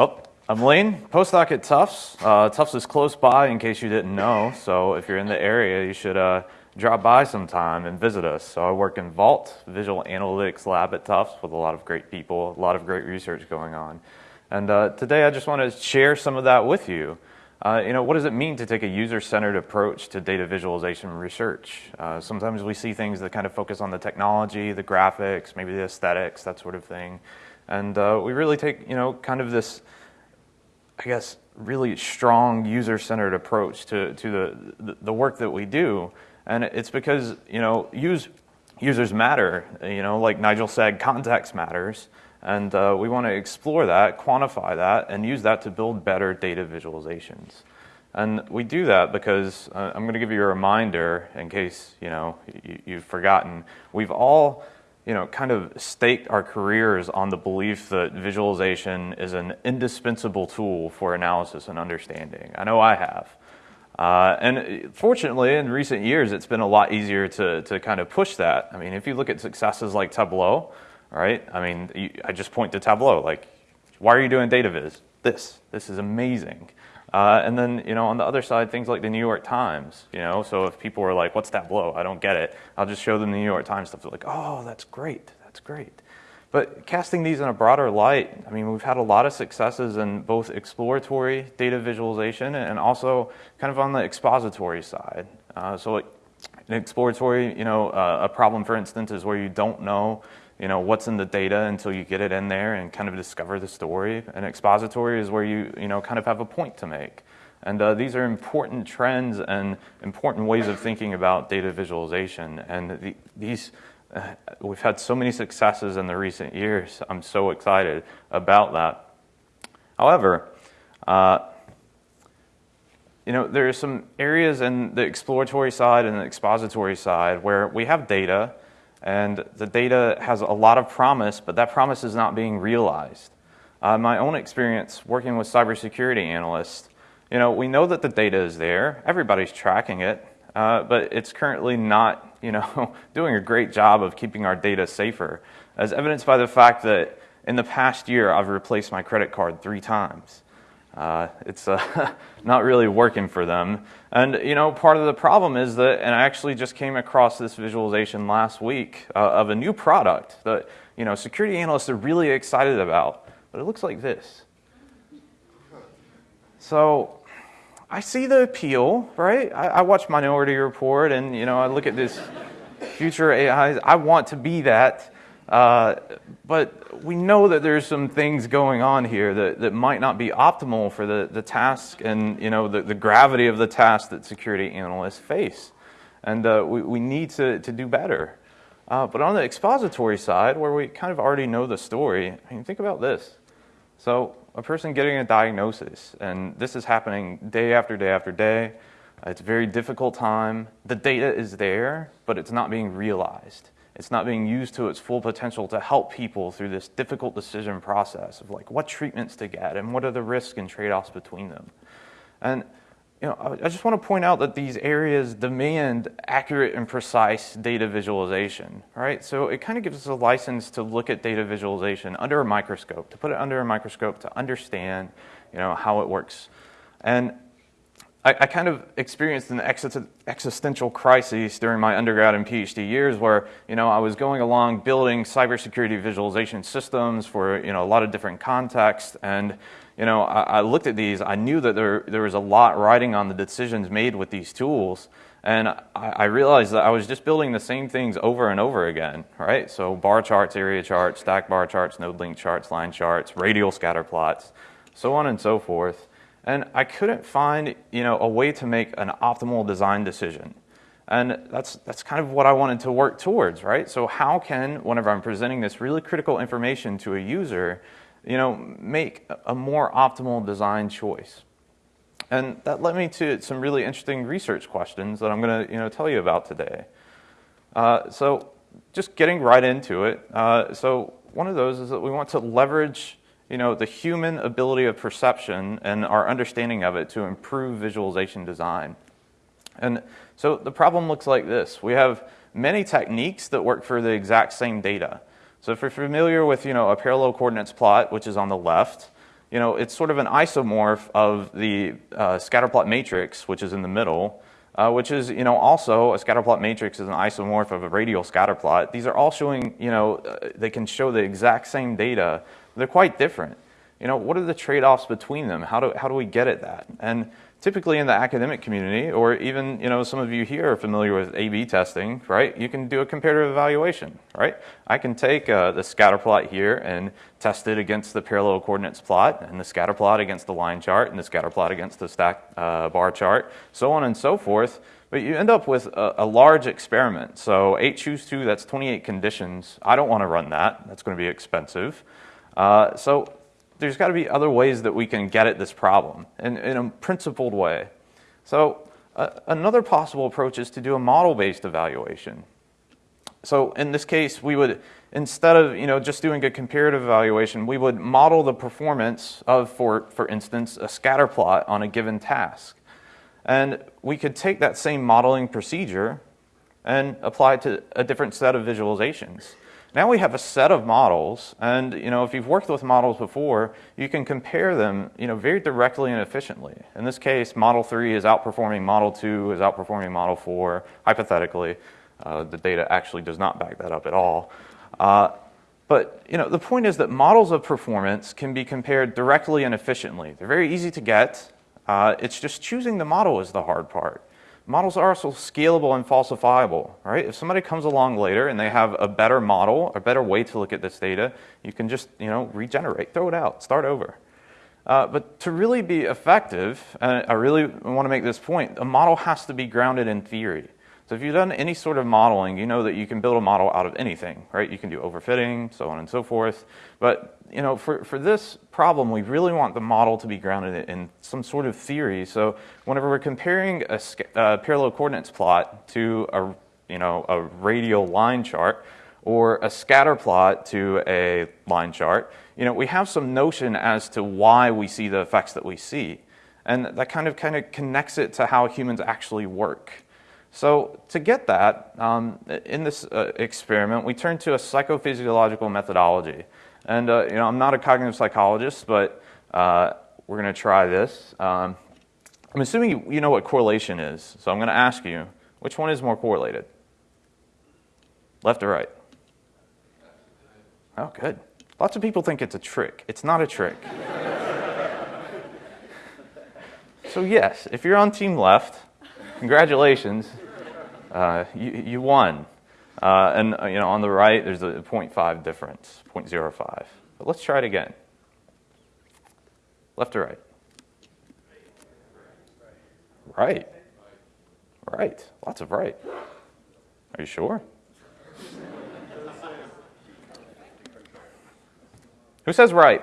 Oh, I'm Lane, postdoc at Tufts. Uh, Tufts is close by in case you didn't know, so if you're in the area, you should uh, drop by sometime and visit us. So I work in VALT, Visual Analytics Lab at Tufts with a lot of great people, a lot of great research going on. And uh, today I just want to share some of that with you. Uh, you know, what does it mean to take a user-centered approach to data visualization research? Uh, sometimes we see things that kind of focus on the technology, the graphics, maybe the aesthetics, that sort of thing. And uh, we really take, you know, kind of this, I guess, really strong user-centered approach to, to the, the work that we do. And it's because, you know, use, users matter. You know, like Nigel said, context matters. And uh, we want to explore that, quantify that, and use that to build better data visualizations. And we do that because uh, I'm going to give you a reminder in case you know you, have forgotten. We've all you know kind of staked our careers on the belief that visualization is an indispensable tool for analysis and understanding. I know I have. Uh, and fortunately, in recent years, it's been a lot easier to, to kind of push that. I mean, if you look at successes like Tableau, right? I mean, you, I just point to Tableau, like, why are you doing data viz? This, this is amazing. Uh, and then, you know, on the other side, things like the New York Times, you know, so if people are like, what's Tableau? I don't get it. I'll just show them the New York Times stuff. They're like, oh, that's great, that's great. But casting these in a broader light, I mean, we've had a lot of successes in both exploratory data visualization and also kind of on the expository side. Uh, so like, an exploratory, you know, uh, a problem, for instance, is where you don't know you know, what's in the data until you get it in there and kind of discover the story. And expository is where you, you know, kind of have a point to make. And uh, these are important trends and important ways of thinking about data visualization. And the, these, uh, we've had so many successes in the recent years. I'm so excited about that. However, uh, you know, there are some areas in the exploratory side and the expository side where we have data and the data has a lot of promise, but that promise is not being realized. Uh, my own experience working with cybersecurity analysts, you know, we know that the data is there, everybody's tracking it, uh, but it's currently not, you know, doing a great job of keeping our data safer, as evidenced by the fact that in the past year I've replaced my credit card three times. Uh, it's uh, not really working for them. And you know, part of the problem is that, and I actually just came across this visualization last week uh, of a new product that you know security analysts are really excited about, but it looks like this. So I see the appeal, right? I, I watch Minority Report, and you know, I look at this future AI. I want to be that. Uh, but we know that there's some things going on here that, that might not be optimal for the, the task and you know the, the gravity of the task that security analysts face. And uh, we, we need to, to do better. Uh, but on the expository side, where we kind of already know the story, I mean, think about this. So a person getting a diagnosis, and this is happening day after day after day. It's a very difficult time. The data is there, but it's not being realized. It's not being used to its full potential to help people through this difficult decision process of like what treatments to get and what are the risks and trade-offs between them. And you know, I just want to point out that these areas demand accurate and precise data visualization, right? So it kind of gives us a license to look at data visualization under a microscope, to put it under a microscope to understand, you know, how it works. And I, I kind of experienced an existential crisis during my undergrad and PhD years where, you know, I was going along building cybersecurity visualization systems for, you know, a lot of different contexts. And, you know, I, I looked at these, I knew that there, there was a lot riding on the decisions made with these tools. And I, I realized that I was just building the same things over and over again, right? So bar charts, area charts, stack bar charts, node link charts, line charts, radial scatter plots, so on and so forth. And I couldn't find you know, a way to make an optimal design decision. And that's, that's kind of what I wanted to work towards, right? So how can, whenever I'm presenting this really critical information to a user, you know, make a more optimal design choice? And that led me to some really interesting research questions that I'm going to you know, tell you about today. Uh, so just getting right into it. Uh, so one of those is that we want to leverage you know, the human ability of perception and our understanding of it to improve visualization design. And so the problem looks like this. We have many techniques that work for the exact same data. So if you're familiar with, you know, a parallel coordinates plot, which is on the left, you know, it's sort of an isomorph of the uh, scatterplot matrix, which is in the middle, uh, which is, you know, also a scatterplot matrix is an isomorph of a radial scatterplot. These are all showing, you know, uh, they can show the exact same data. They're quite different. You know, what are the trade-offs between them? How do, how do we get at that? And typically in the academic community, or even, you know, some of you here are familiar with A-B testing, right? You can do a comparative evaluation, right? I can take uh, the scatter plot here and test it against the parallel coordinates plot, and the scatter plot against the line chart, and the scatter plot against the stack uh, bar chart, so on and so forth. But you end up with a, a large experiment. So 8 choose 2, that's 28 conditions. I don't want to run that. That's going to be expensive. Uh, so there's got to be other ways that we can get at this problem in, in a principled way. So uh, another possible approach is to do a model-based evaluation. So in this case, we would, instead of you know, just doing a comparative evaluation, we would model the performance of, for, for instance, a scatter plot on a given task. And we could take that same modeling procedure and apply it to a different set of visualizations. Now we have a set of models, and you know, if you've worked with models before, you can compare them you know, very directly and efficiently. In this case, Model 3 is outperforming Model 2, is outperforming Model 4, hypothetically. Uh, the data actually does not back that up at all. Uh, but you know, the point is that models of performance can be compared directly and efficiently. They're very easy to get. Uh, it's just choosing the model is the hard part models are also scalable and falsifiable, right? If somebody comes along later and they have a better model, a better way to look at this data, you can just, you know, regenerate, throw it out, start over. Uh, but to really be effective, and I really want to make this point, a model has to be grounded in theory. So if you've done any sort of modeling, you know that you can build a model out of anything, right? You can do overfitting, so on and so forth. But you know, for, for this problem, we really want the model to be grounded in some sort of theory. So whenever we're comparing a uh, parallel coordinates plot to a, you know, a radial line chart, or a scatter plot to a line chart, you know, we have some notion as to why we see the effects that we see. And that kind of kind of connects it to how humans actually work. So to get that, um, in this uh, experiment, we turned to a psychophysiological methodology. And uh, you know, I'm not a cognitive psychologist, but uh, we're going to try this. Um, I'm assuming you, you know what correlation is, so I'm going to ask you, which one is more correlated? Left or right? Oh, good. Lots of people think it's a trick. It's not a trick. so yes, if you're on team left, Congratulations. Uh, you, you won. Uh, and uh, you know, on the right, there's a 0.5 difference, 0.05. But let's try it again. Left or right? Right. Right. Lots of right. Are you sure? Who says right?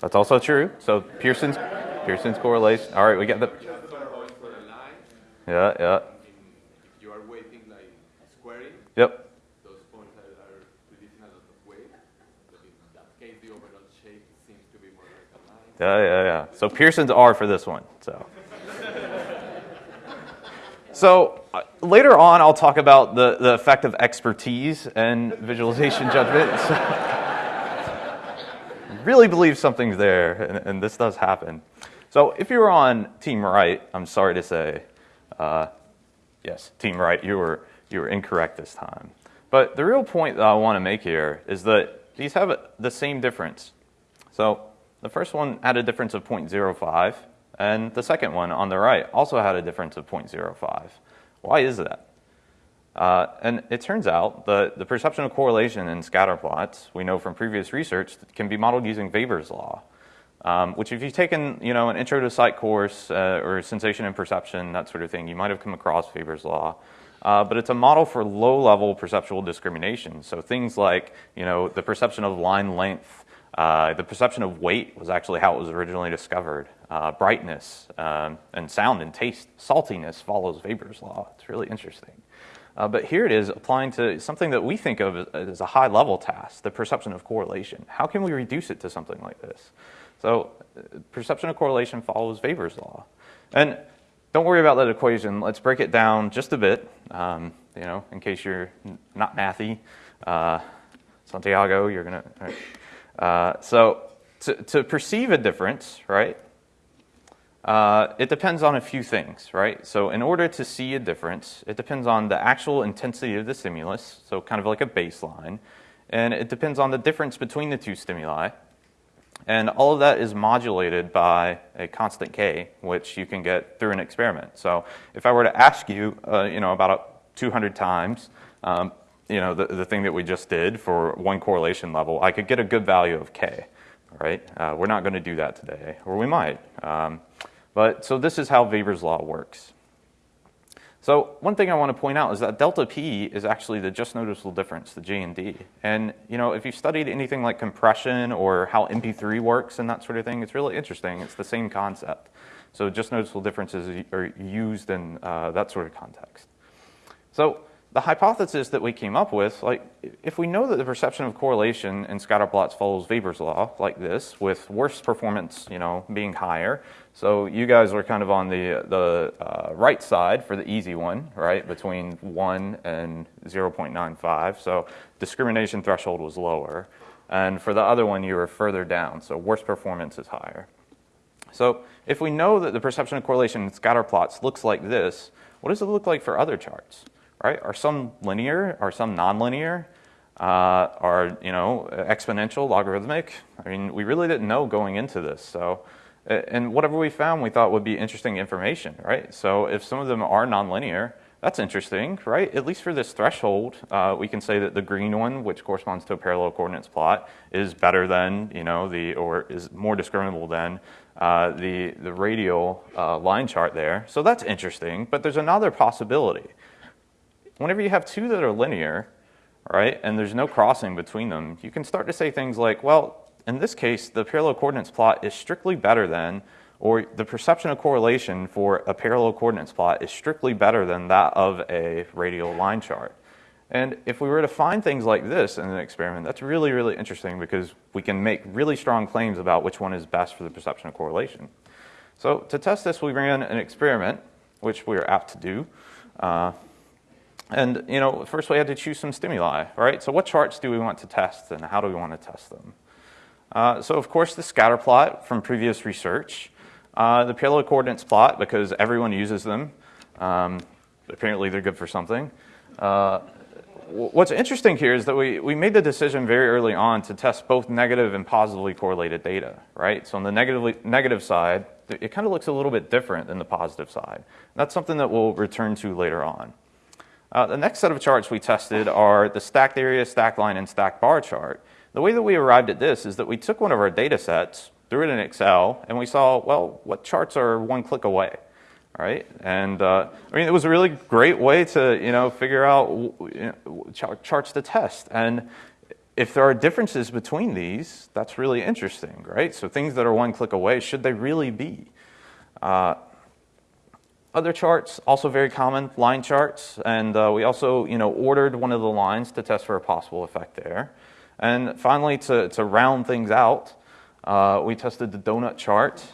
That's also true. So Pearson's Pearson's correlation. All right, we got the. Yeah, yeah. You are weighting like squaring. Yep. Those points are, are releasing a lot of weight. But in that case, the overall shape seems to be more like a line. Yeah, yeah, yeah. So Pearson's R for this one. So. So uh, later on, I'll talk about the, the effect of expertise and visualization judgment. really believe something's there, and, and this does happen. So if you were on team right, I'm sorry to say, uh, yes, team right, you were, you were incorrect this time. But the real point that I want to make here is that these have the same difference. So the first one had a difference of 0.05, and the second one on the right also had a difference of 0.05. Why is that? Uh, and it turns out that the perception of correlation in scatter plots, we know from previous research, can be modeled using Weber's law. Um, which if you've taken you know, an intro to sight course uh, or sensation and perception, that sort of thing, you might have come across Weber's law. Uh, but it's a model for low-level perceptual discrimination. So things like you know, the perception of line length, uh, the perception of weight was actually how it was originally discovered. Uh, brightness um, and sound and taste, saltiness follows Weber's law. It's really interesting. Uh, but here it is applying to something that we think of as a high level task, the perception of correlation. How can we reduce it to something like this? So perception of correlation follows Weber's law. And don't worry about that equation. Let's break it down just a bit, um, you know, in case you're not mathy. Uh, Santiago, you're going right. Uh, so to, to perceive a difference, right, uh, it depends on a few things, right? So in order to see a difference, it depends on the actual intensity of the stimulus, so kind of like a baseline, and it depends on the difference between the two stimuli. And all of that is modulated by a constant k, which you can get through an experiment. So if I were to ask you, uh, you know, about 200 times, um, you know, the, the thing that we just did for one correlation level, I could get a good value of k, right? Uh, we're not going to do that today, or we might. Um, but so this is how Weber's law works. So one thing I want to point out is that delta P is actually the just noticeable difference, the JND. And you know, if you've studied anything like compression or how MP3 works and that sort of thing, it's really interesting. It's the same concept. So just noticeable differences are used in uh, that sort of context. So the hypothesis that we came up with, like if we know that the perception of correlation in scatter plots follows Weber's law like this, with worse performance, you know, being higher. So you guys are kind of on the the uh, right side for the easy one, right, between one and 0.95. So discrimination threshold was lower, and for the other one you were further down. So worse performance is higher. So if we know that the perception of correlation in scatter plots looks like this, what does it look like for other charts? Right? Are some linear? Are some nonlinear? Uh, are you know exponential, logarithmic? I mean, we really didn't know going into this. So, and whatever we found, we thought would be interesting information, right? So, if some of them are nonlinear, that's interesting, right? At least for this threshold, uh, we can say that the green one, which corresponds to a parallel coordinates plot, is better than you know the or is more discriminable than uh, the the radial uh, line chart there. So that's interesting. But there's another possibility whenever you have two that are linear, right, and there's no crossing between them, you can start to say things like, well, in this case, the parallel coordinates plot is strictly better than, or the perception of correlation for a parallel coordinates plot is strictly better than that of a radial line chart. And if we were to find things like this in an experiment, that's really, really interesting because we can make really strong claims about which one is best for the perception of correlation. So to test this, we ran an experiment, which we are apt to do. Uh, and you know, first we had to choose some stimuli, right? So what charts do we want to test and how do we want to test them? Uh, so of course the scatter plot from previous research, uh, the parallel coordinates plot because everyone uses them. Um, apparently they're good for something. Uh, what's interesting here is that we, we made the decision very early on to test both negative and positively correlated data, right? So on the negatively, negative side, it kind of looks a little bit different than the positive side. That's something that we'll return to later on. Uh, the next set of charts we tested are the stacked area, stacked line, and stacked bar chart. The way that we arrived at this is that we took one of our data sets, threw it in Excel, and we saw, well, what charts are one click away, right? And uh, I mean, it was a really great way to, you know, figure out you know, charts to test. And if there are differences between these, that's really interesting, right? So things that are one click away, should they really be? Uh, other charts, also very common, line charts. And uh, we also, you know, ordered one of the lines to test for a possible effect there. And finally, to, to round things out, uh, we tested the donut chart.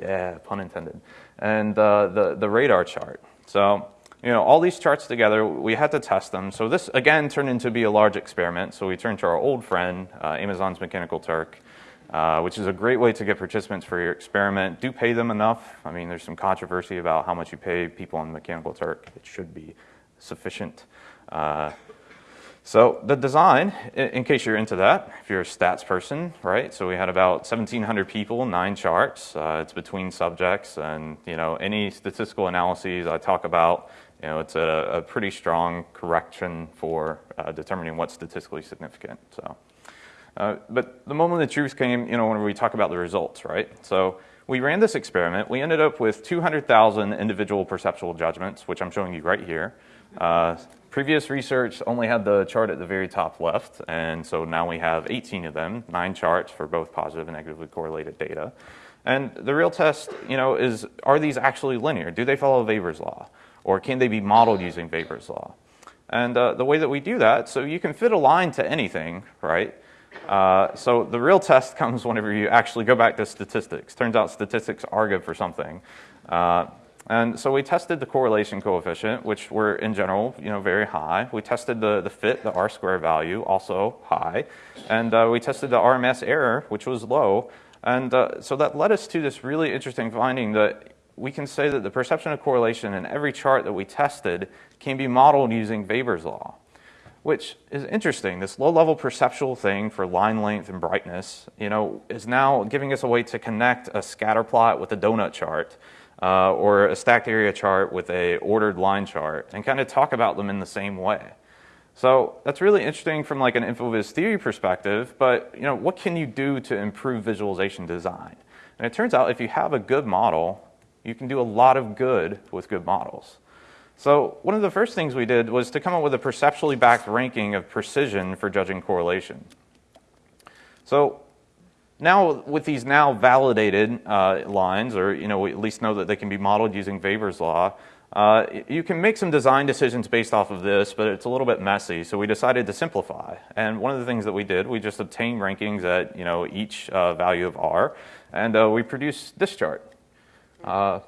Yeah, pun intended. And uh, the, the radar chart. So, you know, all these charts together, we had to test them. So this, again, turned into be a large experiment. So we turned to our old friend, uh, Amazon's Mechanical Turk, uh, which is a great way to get participants for your experiment. Do pay them enough. I mean, there's some controversy about how much you pay people on Mechanical Turk. It should be sufficient. Uh, so the design, in, in, case you're into that, if you're a stats person, right? So we had about 1,700 people, nine charts. Uh, it's between subjects, and you know any statistical analyses I talk about, you know, it's a, a pretty strong correction for uh, determining what's statistically significant. So. Uh, but the moment the truth came, you know, when we talk about the results, right? So we ran this experiment. We ended up with 200,000 individual perceptual judgments, which I'm showing you right here. Uh, previous research only had the chart at the very top left, and so now we have 18 of them, nine charts for both positive and negatively correlated data. And the real test, you know, is are these actually linear? Do they follow Weber's law? Or can they be modeled using Weber's law? And uh, the way that we do that, so you can fit a line to anything, right? Uh, so the real test comes whenever you actually go back to statistics. Turns out statistics are good for something. Uh, And so we tested the correlation coefficient, which were in general, you know, very high. We tested the, the fit, the R square value, also high. And uh, we tested the RMS error, which was low. And uh, so that led us to this really interesting finding that we can say that the perception of correlation in every chart that we tested can be modeled using Weber's law, which is interesting. This low-level perceptual thing for line length and brightness, you know, is now giving us a way to connect a scatter plot with a donut chart uh, or a stacked area chart with a ordered line chart and kind of talk about them in the same way. So that's really interesting from like an InfoVis theory perspective, but you know, what can you do to improve visualization design? And it turns out if you have a good model, you can do a lot of good with good models. So one of the first things we did was to come up with a perceptually backed ranking of precision for judging correlation. So now with these now validated uh, lines, or you know, we at least know that they can be modeled using Weber's law, uh, you can make some design decisions based off of this, but it's a little bit messy, so we decided to simplify. And one of the things that we did, we just obtained rankings at you know, each uh, value of R, and uh, we produced this chart, uh,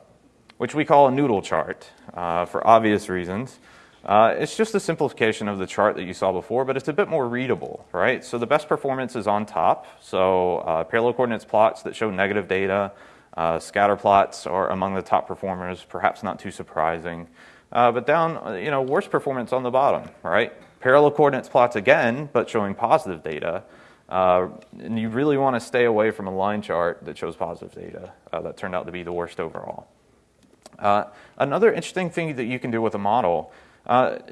which we call a noodle chart uh, for obvious reasons. Uh, it's just a simplification of the chart that you saw before, but it's a bit more readable, right? So the best performance is on top, so parallel coordinates plots that show negative data, uh, scatter plots are among the top performers, perhaps not too surprising. Uh, but down, uh, you know, worst performance on the bottom, right? Parallel coordinates plots again, but showing positive data. Uh, and you really want to stay away from a line chart that shows positive data. Uh, that turned out to be the worst overall. Uh, another interesting thing that you can do with a model,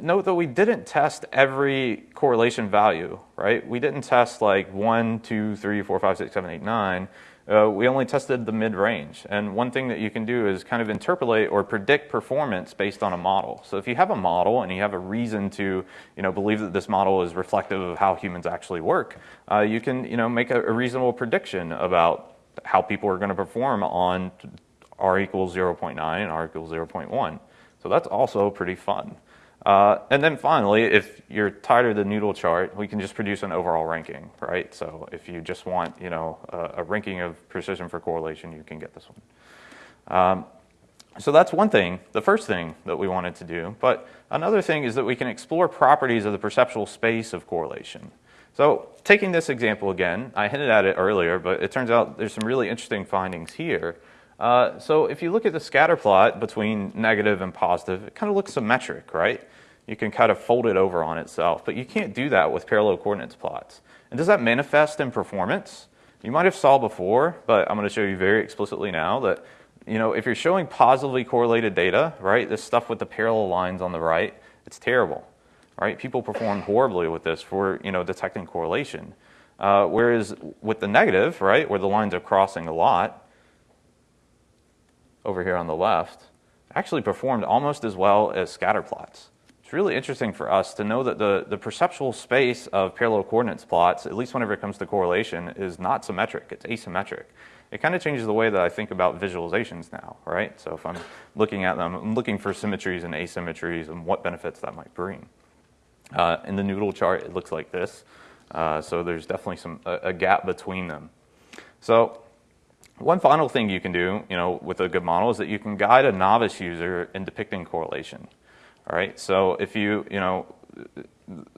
note that we didn't test every correlation value, right? We didn't test like 1, 2, 3, 4, 5, 6, 7, 8, 9 uh, we only tested the mid-range. And one thing that you can do is kind of interpolate or predict performance based on a model. So if you have a model and you have a reason to you know, believe that this model is reflective of how humans actually work, uh, you can you know, make a, a reasonable prediction about how people are going to perform on r equals 0.9 and r equals 0.1. So that's also pretty fun. Uh, and then finally, if you're tired of the noodle chart, we can just produce an overall ranking, right? So if you just want, you know, a, a ranking of precision for correlation, you can get this one. Um, so that's one thing, the first thing that we wanted to do. But another thing is that we can explore properties of the perceptual space of correlation. So taking this example again, I hinted at it earlier, but it turns out there's some really interesting findings here. Uh, so if you look at the scatter plot between negative and positive, it kind of looks symmetric, right? You can kind of fold it over on itself, but you can't do that with parallel coordinates plots. And does that manifest in performance? You might have saw before, but I'm going to show you very explicitly now that you know, if you're showing positively correlated data, right, this stuff with the parallel lines on the right, it's terrible, right? People perform horribly with this for, you know, detecting correlation. Uh, whereas with the negative, right, where the lines are crossing a lot, over here on the left, actually performed almost as well as scatter plots. It's really interesting for us to know that the, the perceptual space of parallel coordinates plots, at least whenever it comes to correlation, is not symmetric, it's asymmetric. It kind of changes the way that I think about visualizations now, right? So if I'm looking at them, I'm looking for symmetries and asymmetries and what benefits that might bring. Uh, in the noodle chart, it looks like this. Uh, so there's definitely some a, a gap between them. So one final thing you can do, you know, with a good model is that you can guide a novice user in depicting correlation. All right, so if you, you know,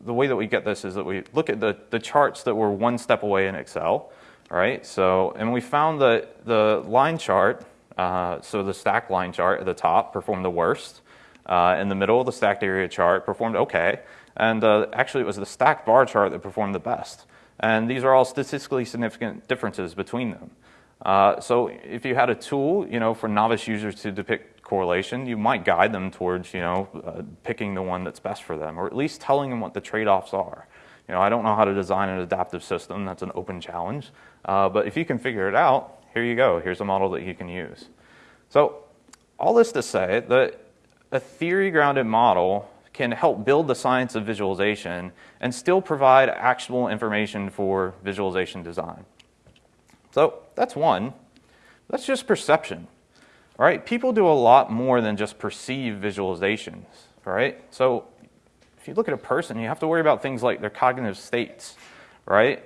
the way that we get this is that we look at the, the charts that were one step away in Excel, all right? So, and we found that the line chart, uh, so the stacked line chart at the top performed the worst. Uh, in the middle, the stacked area chart performed okay. And uh, actually, it was the stacked bar chart that performed the best. And these are all statistically significant differences between them. Uh, so if you had a tool, you know, for novice users to depict correlation, you might guide them towards, you know, uh, picking the one that's best for them, or at least telling them what the trade-offs are. You know, I don't know how to design an adaptive system. That's an open challenge. Uh, but if you can figure it out, here you go. Here's a model that you can use. So all this to say that a theory-grounded model can help build the science of visualization and still provide actionable information for visualization design. So that's one. That's just perception. Right? People do a lot more than just perceive visualizations. Right? So if you look at a person, you have to worry about things like their cognitive states. Right?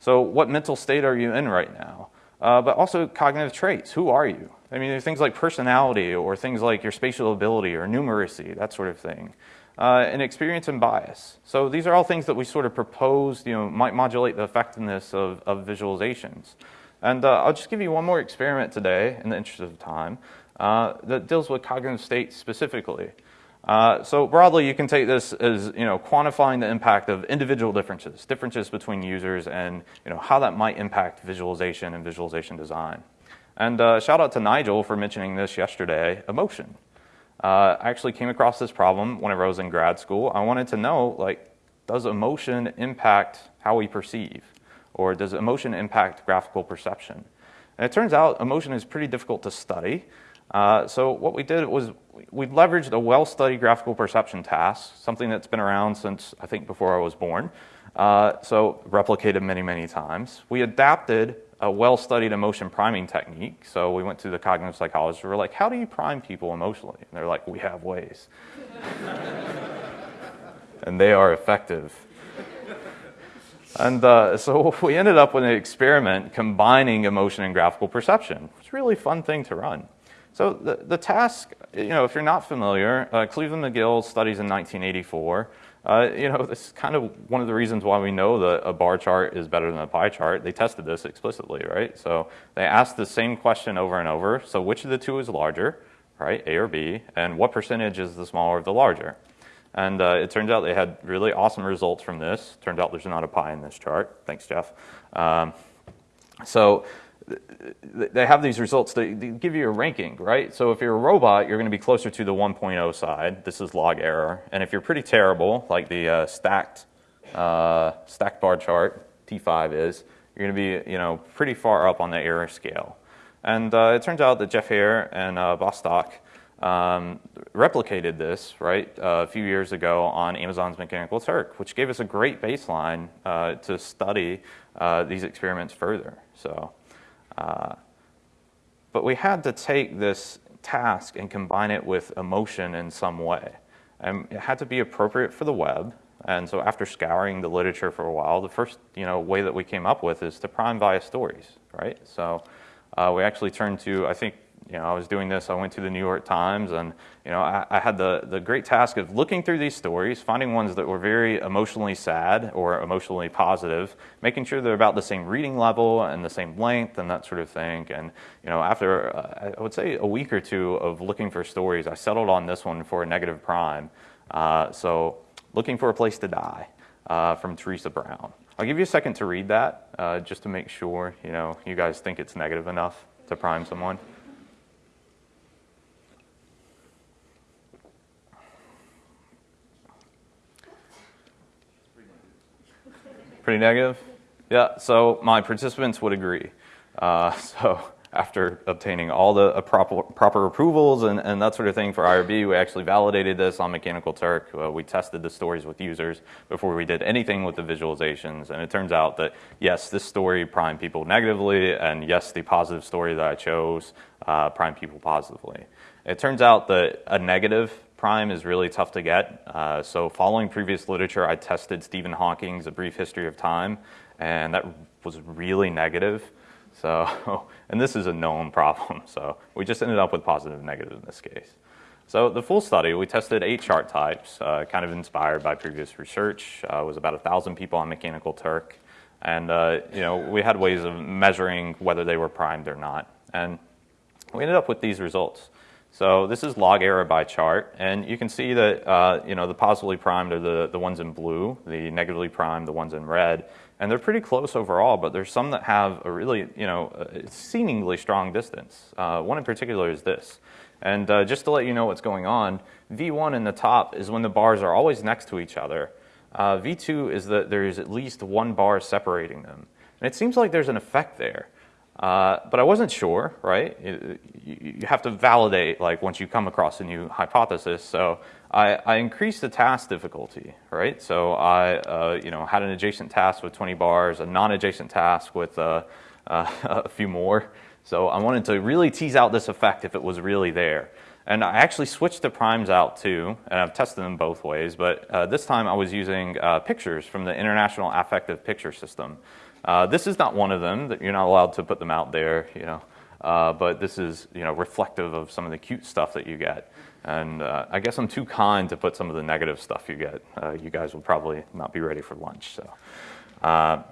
So what mental state are you in right now? Uh, but also cognitive traits. Who are you? I mean, things like personality or things like your spatial ability or numeracy, that sort of thing. Uh, and experience and bias. So these are all things that we sort of proposed, you know, might modulate the effectiveness of, of visualizations. And uh, I'll just give you one more experiment today in the interest of time uh, that deals with cognitive states specifically. Uh, so broadly, you can take this as you know quantifying the impact of individual differences, differences between users, and you know how that might impact visualization and visualization design. And uh, shout out to Nigel for mentioning this yesterday. Emotion. Uh, I actually came across this problem whenever I was in grad school. I wanted to know like, does emotion impact how we perceive, or does emotion impact graphical perception? And it turns out emotion is pretty difficult to study. Uh, so what we did was we leveraged a well-studied graphical perception task, something that's been around since I think before I was born. Uh, so replicated many, many times. We adapted a well-studied emotion priming technique. So we went to the cognitive psychologist. We were like, "How do you prime people emotionally?" And they're like, "We have ways," and they are effective. And uh, so we ended up with an experiment combining emotion and graphical perception. It's a really fun thing to run. So the, the task, you know, if you're not familiar, uh, Cleveland McGill studies in 1984. Uh, you know, this is kind of one of the reasons why we know that a bar chart is better than a pie chart. They tested this explicitly, right? So they asked the same question over and over. So which of the two is larger, right, A or B, and what percentage is the smaller of the larger? And uh, it turns out they had really awesome results from this. Turned out there's not a pie in this chart. Thanks, Jeff. Um, so they have these results that give you a ranking, right? So if you're a robot, you're going to be closer to the 1.0 side. This is log error. And if you're pretty terrible, like the uh, stacked uh, stacked bar chart T5 is, you're going to be you know pretty far up on the error scale. And uh, it turns out that Jeff Heer and uh, Bostock um, replicated this right uh, a few years ago on Amazon's Mechanical Turk, which gave us a great baseline uh, to study uh, these experiments further. So. Uh, but we had to take this task and combine it with emotion in some way. And it had to be appropriate for the web. And so after scouring the literature for a while, the first you know, way that we came up with is to prime via stories, right? So uh, we actually turned to, I think you know, I was doing this, I went to the New York Times, and you know, I, I, had the, the great task of looking through these stories, finding ones that were very emotionally sad or emotionally positive, making sure they're about the same reading level and the same length and that sort of thing. And you know, after uh, I would say a week or two of looking for stories, I settled on this one for a negative prime. Uh, so, looking for a place to die uh, from Teresa Brown. I'll give you a second to read that, uh, just to make sure you know you guys think it's negative enough to prime someone. Pretty negative? Yeah, so my participants would agree. Uh, so after obtaining all the uh, proper, proper approvals and, and, that sort of thing for IRB, we actually validated this on Mechanical Turk. Uh, we tested the stories with users before we did anything with the visualizations. And it turns out that, yes, this story primed people negatively, and yes, the positive story that I chose uh, primed people positively. It turns out that a negative prime is really tough to get. Uh, so following previous literature, I tested Stephen Hawking's A Brief History of Time, and that was really negative. So, and this is a known problem. So we just ended up with positive and negative in this case. So the full study, we tested eight chart types, uh, kind of inspired by previous research. Uh, it was about a thousand people on Mechanical Turk, and uh, you know we had ways of measuring whether they were primed or not, and we ended up with these results. So this is log error by chart, and you can see that uh, you know the positively primed are the, the ones in blue, the negatively primed the ones in red, and they're pretty close overall. But there's some that have a really you know seemingly strong distance. Uh, one in particular is this, and uh, just to let you know what's going on, V1 in the top is when the bars are always next to each other. Uh, V2 is that there is at least one bar separating them, and it seems like there's an effect there. Uh, but I wasn't sure, right? You, you, have to validate, like, once you come across a new hypothesis. So I, I increased the task difficulty, right? So I, uh, you know, had an adjacent task with 20 bars, a non-adjacent task with uh a few more. So I wanted to really tease out this effect if it was really there. And I actually switched the primes out too, and I've tested them both ways, but uh, this time I was using uh, pictures from the International Affective Picture System. Uh, this is not one of them. That you're not allowed to put them out there, you know, uh, but this is you know reflective of some of the cute stuff that you get. And uh, I guess I'm too kind to put some of the negative stuff you get. Uh, you guys will probably not be ready for lunch. So, uh,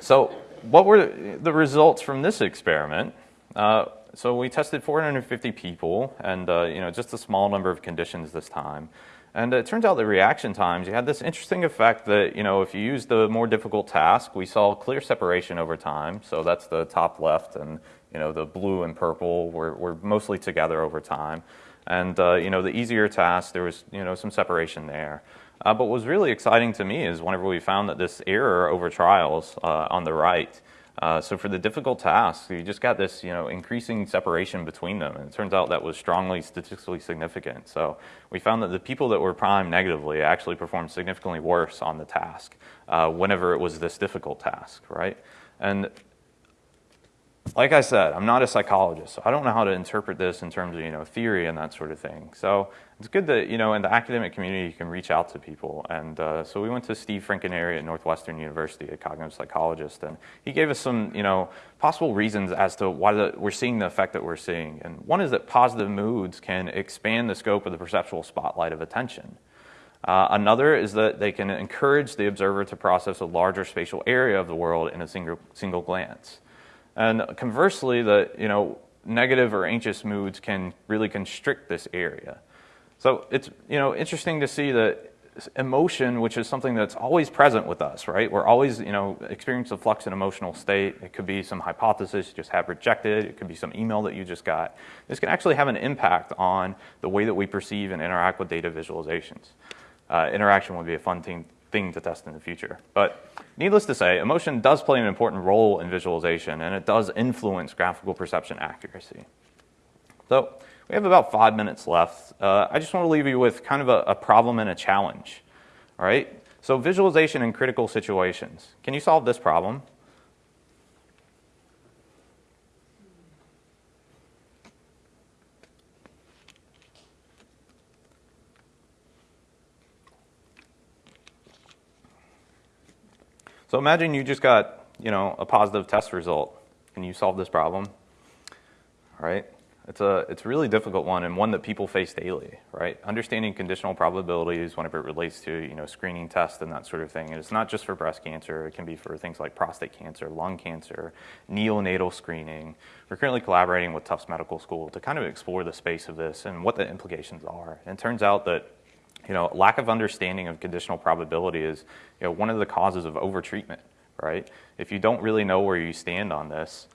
so what were the results from this experiment? Uh, so we tested 450 people, and you know just a small number of conditions this time. And it turns out the reaction times, you had this interesting effect that, you know, if you use the more difficult task, we saw clear separation over time. So that's the top left, and, you know, the blue and purple were, were mostly together over time. And, uh, you know, the easier task, there was, you know, some separation there. Uh, but what was really exciting to me is whenever we found that this error over trials uh, on the right, uh, so for the difficult tasks, you just got this, you know, increasing separation between them, and it turns out that was strongly statistically significant. So we found that the people that were primed negatively actually performed significantly worse on the task uh, whenever it was this difficult task, right? And like I said, I'm not a psychologist, so I don't know how to interpret this in terms of you know theory and that sort of thing. So it's good that you know in the academic community you can reach out to people. And uh, so we went to Steve Franconeri at Northwestern University, a cognitive psychologist, and he gave us some you know possible reasons as to why the, we're seeing the effect that we're seeing. And one is that positive moods can expand the scope of the perceptual spotlight of attention. Uh, another is that they can encourage the observer to process a larger spatial area of the world in a single, single glance. And conversely, the you know negative or anxious moods can really constrict this area. So it's you know interesting to see that emotion, which is something that's always present with us, right? We're always you know experience a flux in emotional state. It could be some hypothesis you just have rejected. It could be some email that you just got. This can actually have an impact on the way that we perceive and interact with data visualizations. Uh, interaction would be a fun thing, thing to test in the future. But needless to say, emotion does play an important role in visualization, and it does influence graphical perception accuracy. So we have about five minutes left. Uh, I just want to leave you with kind of a, a problem and a challenge. All right? So visualization in critical situations. Can you solve this problem? So imagine you just got, you know, a positive test result. Can you solve this problem? Right? It's a it's a really difficult one and one that people face daily, right? Understanding conditional probabilities whenever it relates to, you know, screening tests and that sort of thing. And it's not just for breast cancer, it can be for things like prostate cancer, lung cancer, neonatal screening. We're currently collaborating with Tufts Medical School to kind of explore the space of this and what the implications are. And it turns out that you know, lack of understanding of conditional probability is you know, one of the causes of overtreatment, right? If you don't really know where you stand on this,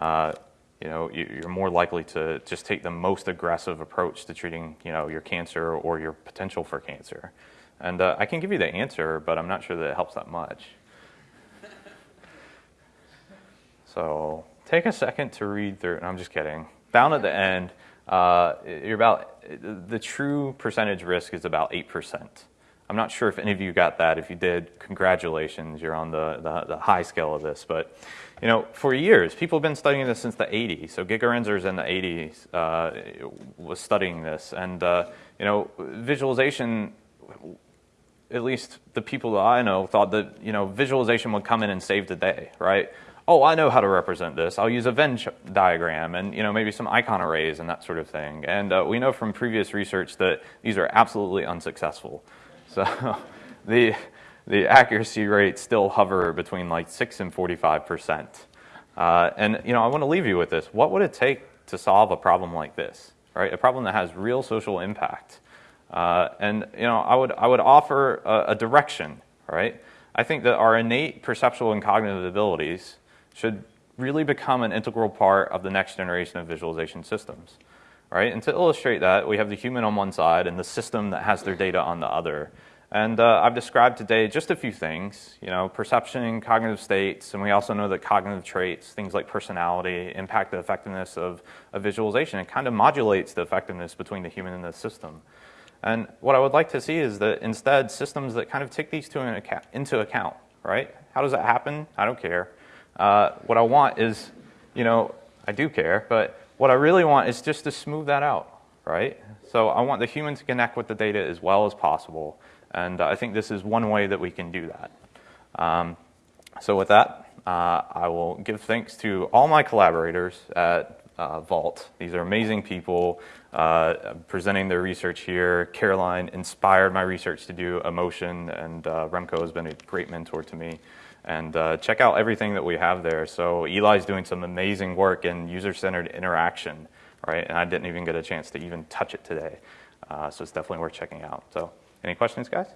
uh, you know, you're more likely to just take the most aggressive approach to treating, you know, your cancer or your potential for cancer. And uh, I can give you the answer, but I'm not sure that it helps that much. so take a second to read through, and I'm just kidding. Down at the end, uh, you're about the true percentage risk is about eight percent. I'm not sure if any of you got that. If you did, congratulations, you're on the, the, the, high scale of this. But, you know, for years, people have been studying this since the 80s. So Gigerenzer's in the 80s uh, was studying this. And, uh, you know, visualization, at least the people that I know thought that, you know, visualization would come in and save the day, right? Oh, I know how to represent this. I'll use a Venn diagram and you know maybe some icon arrays and that sort of thing. And uh, we know from previous research that these are absolutely unsuccessful. So the the accuracy rates still hover between like six and 45 percent. Uh, and you know I want to leave you with this. What would it take to solve a problem like this? Right, a problem that has real social impact. Uh, and you know I would I would offer a, a direction. Right. I think that our innate perceptual and cognitive abilities should really become an integral part of the next generation of visualization systems. Right? And to illustrate that, we have the human on one side and the system that has their data on the other. And uh, I've described today just a few things, you know, perception, cognitive states, and we also know that cognitive traits, things like personality, impact the effectiveness of, a visualization. It kind of modulates the effectiveness between the human and the system. And what I would like to see is that instead systems that kind of take these two in into account, right? How does that happen? I don't care. Uh, what I want is, you know, I do care, but what I really want is just to smooth that out, right? So I want the human to connect with the data as well as possible. And I think this is one way that we can do that. Um, so with that, uh, I will give thanks to all my collaborators at uh, VALT. These are amazing people uh, presenting their research here. Caroline inspired my research to do emotion, and uh, Remco has been a great mentor to me. And uh, check out everything that we have there. So Eli's doing some amazing work in user-centered interaction, right? And I didn't even get a chance to even touch it today. Uh, so it's definitely worth checking out. So any questions, guys?